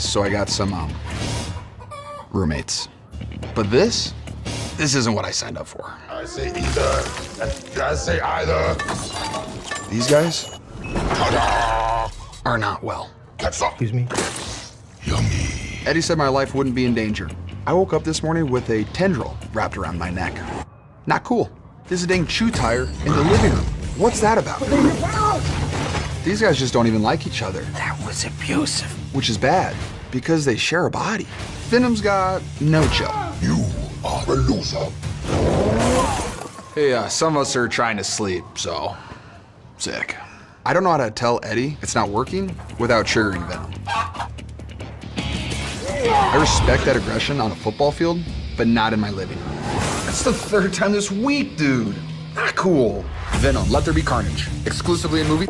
office, so I got some, um, roommates. But this? This isn't what I signed up for. I say either. I say either. These guys are not well. That's up. Excuse me? Yummy. Eddie said my life wouldn't be in danger. I woke up this morning with a tendril wrapped around my neck. Not cool. There's a dang chew tire in the living room. What's that about? These guys just don't even like each other, That was abusive. which is bad because they share a body. Venom's got no chill. You are a loser. Hey, uh, some of us are trying to sleep, so sick. I don't know how to tell Eddie it's not working without triggering Venom. I respect that aggression on a football field, but not in my living room. That's the third time this week, dude. Not cool. Venom, Let There Be Carnage. Exclusively in movie.